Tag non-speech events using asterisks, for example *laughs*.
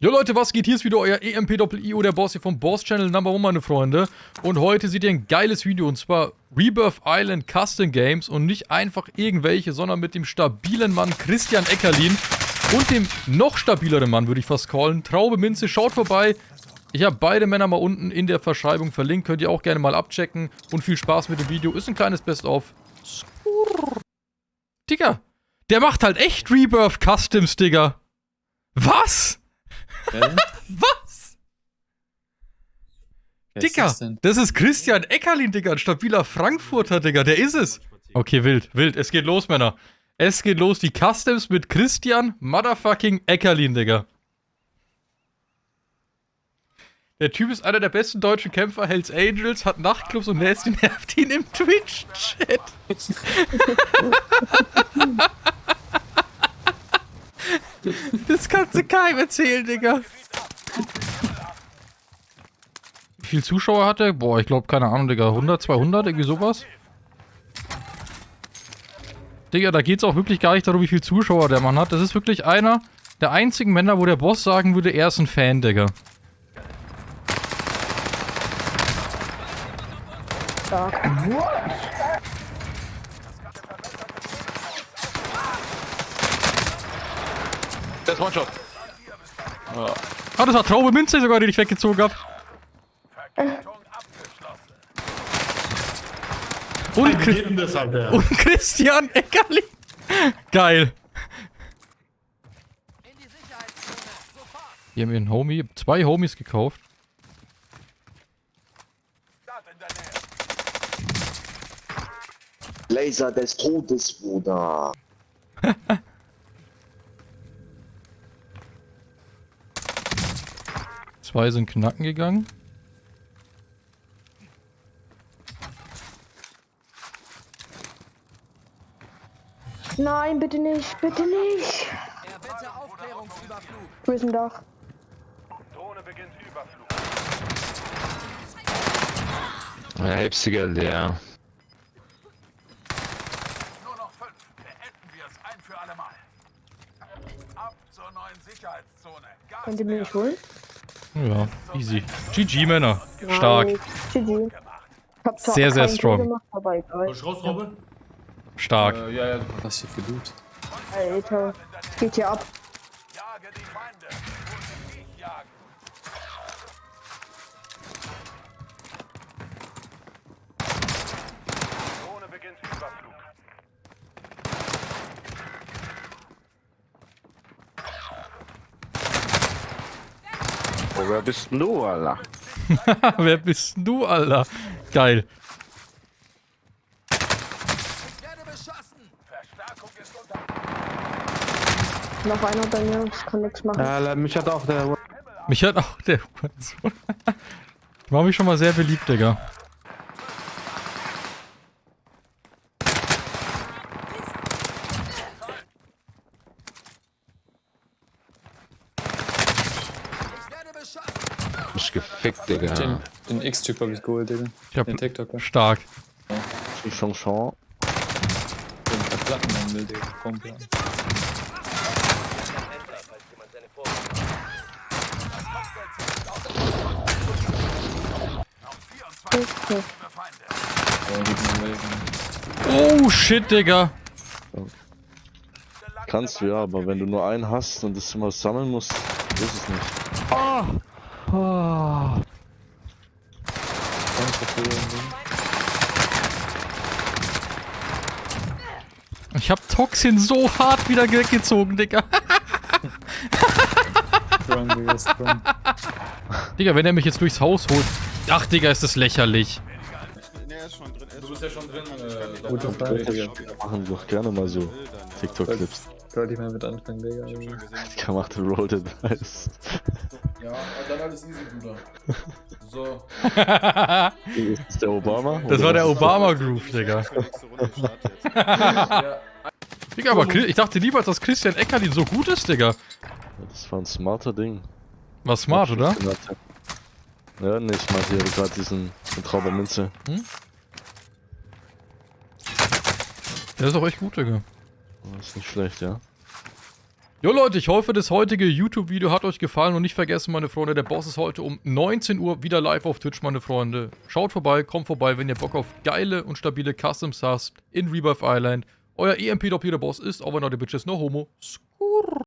Jo Leute, was geht? Hier ist wieder euer EMP-Doppel-IO, der Boss hier vom Boss Channel Number One, meine Freunde. Und heute seht ihr ein geiles Video, und zwar Rebirth Island Custom Games und nicht einfach irgendwelche, sondern mit dem stabilen Mann Christian Eckerlin und dem noch stabileren Mann, würde ich fast callen, Traube Minze. Schaut vorbei. Ich habe beide Männer mal unten in der Verschreibung verlinkt, könnt ihr auch gerne mal abchecken. Und viel Spaß mit dem Video, ist ein kleines Best-of. Digga, der macht halt echt Rebirth Customs, Digga. Was? *laughs* Was? Wer Digga, ist das denn? das ist Christian Eckerlin, Digga, ein stabiler Frankfurter, Digga, der ist es. Okay, wild, wild, es geht los, Männer. Es geht los, die Customs mit Christian Motherfucking Eckerlin, Digga. Der Typ ist einer der besten deutschen Kämpfer, Hells Angels, hat Nachtclubs und Nasty nervt ihn im Twitch-Chat. *laughs* Das kannst du keinem erzählen, Digga. Wie viel Zuschauer hat er? Boah, ich glaube, keine Ahnung, Digga. 100, 200, irgendwie sowas? Digga, da geht's auch wirklich gar nicht darum, wie viel Zuschauer der Mann hat. Das ist wirklich einer der einzigen Männer, wo der Boss sagen würde, er ist ein Fan, Digga. Das ist One-Shot. Ah, das war Traube Minze sogar, den ich weggezogen hab. Und, Chri Jeden das, Alter. und Christian Eckerli. Geil. Hier haben wir einen Homie, zwei Homies gekauft. Laser des Todes, Bruder. *laughs* Zwei sind knacken gegangen. Nein, bitte nicht, bitte nicht. Wo ist ein Dach? Ja, Hepsiger leer. Nur noch fünf. Beenden wir es ein für alle Mal. Ab zur neuen Sicherheitszone. Gas Könnt ihr mir nicht holen? Ja, easy. GG, Männer. Stark. GG. Sehr, sehr strong. Gemacht, aber egal. Stark. Äh, ja, ja, was hier für Loot? Alter. Geht hier ab. Jage die Feinde. Und sie jagen. Oh, wer bist denn du, Alter? *laughs* Wer bist denn du, Alter? Geil. Werde beschossen. Verstärkung ist unter. Noch einer bei mir, ich kann nichts machen. Ja, mich hat auch der. Mich hat auch der. *laughs* Ich mach mich schon mal sehr beliebt, Digga. Mich gefickt, Digga. Den, den X-Typ hab ich geholt, Digga. Ich hab Den TikToker. stark. Chanson. Den verplatten man will, Digga. Ja, die Welten. Oh, shit, Digga. Kannst du ja, aber wenn du nur einen hast und das immer sammeln musst, ist es nicht. Ganz Ich hab Toxin so hart wieder weggezogen, Digga. Strong, Digga, strong. Digga, wenn er mich jetzt durchs Haus holt. Ach, Digga, ist das lächerlich. Gute Frage, Digga. Machen doch gerne mal so TikTok-Clips. Sollte ich mal mit anfangen, Digga. Die macht Roll the Dice. Ja, dann alles easy, Bruder. *laughs* So. Ist das der Obama? Das Oder war der? Obama-Groove, Digga. *laughs* Digga, aber Chris- ich dachte niemals, dass Christian Eckerlin so gut ist, Digga. Das war ein smarter Ding. War smart, oder? Ja, nee, ich meinte ja gerade diesen Trauber Minze. Der ist auch echt gut, Digga. Das ist nicht schlecht, ja. Jo Leute, ich hoffe, das heutige YouTube-Video hat euch gefallen und nicht vergessen, meine Freunde, der Boss ist heute um 19 Uhr wieder live auf Twitch, meine Freunde. Schaut vorbei, kommt vorbei, wenn ihr Bock auf geile und stabile Customs habt in Rebirth Island. Euer EMP-Doppelter Boss ist, over not the bitches, no homo.